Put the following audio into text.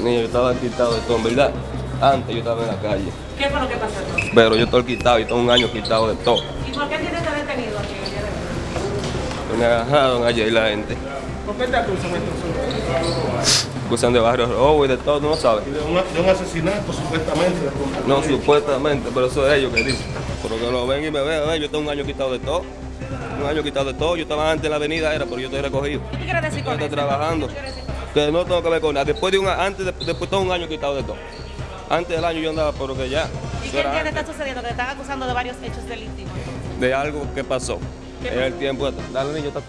Niño, yo estaba quitado de todo, en verdad. Antes yo estaba en la calle. ¿Qué fue lo que pasó? Pero yo estoy quitado y tengo un año quitado de todo. ¿Y por qué tiene este detenido aquí de? Me agarraron ayer la gente. ¿Por qué te acusan entonces? Acusan de barrio robo y de todo, no sabes. De un, de un asesinato supuestamente. No, supuestamente, pero eso es ellos que dicen. Pero que lo ven y me vean, eh, yo tengo un año quitado de todo. Un año quitado de todo. Yo estaba antes en la avenida, era, pero yo estoy recogido. ¿Qué quieres decir Yo con estoy eso? trabajando. ¿Qué Que no tengo que ver con nada. Después de un antes de, después todo un año quitado de todo. Antes del año yo andaba, pero que ya. ¿Y qué entiende antes está sucediendo? Que te están acusando de varios hechos delictivos. de algo que pasó. ¿Qué En el tiempo. Dale, niño, está-